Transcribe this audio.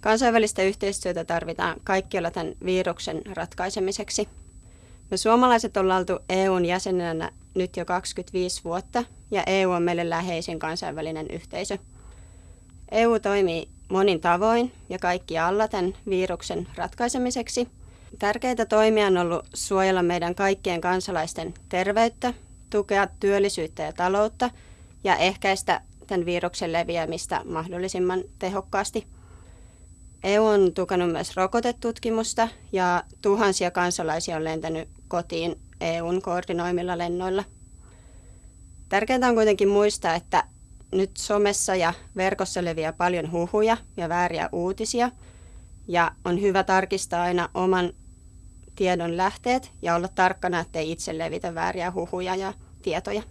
Kansainvälistä yhteistyötä tarvitaan kaikkialla tämän viruksen ratkaisemiseksi. Me suomalaiset ollaan oltu EUn jäsenenä nyt jo 25 vuotta ja EU on meille läheisin kansainvälinen yhteisö. EU toimii monin tavoin ja kaikki alla tämän viruksen ratkaisemiseksi. Tärkeitä toimia on ollut suojella meidän kaikkien kansalaisten terveyttä, tukea työllisyyttä ja taloutta ja ehkäistä tämän viruksen leviämistä mahdollisimman tehokkaasti. EU on tukenut myös rokotetutkimusta ja tuhansia kansalaisia on lentänyt kotiin EUn koordinoimilla lennoilla. Tärkeintä on kuitenkin muistaa, että nyt somessa ja verkossa leviää paljon huhuja ja vääriä uutisia ja on hyvä tarkistaa aina oman tiedon lähteet ja olla tarkkana, ettei itse levitä vääriä huhuja ja tietoja.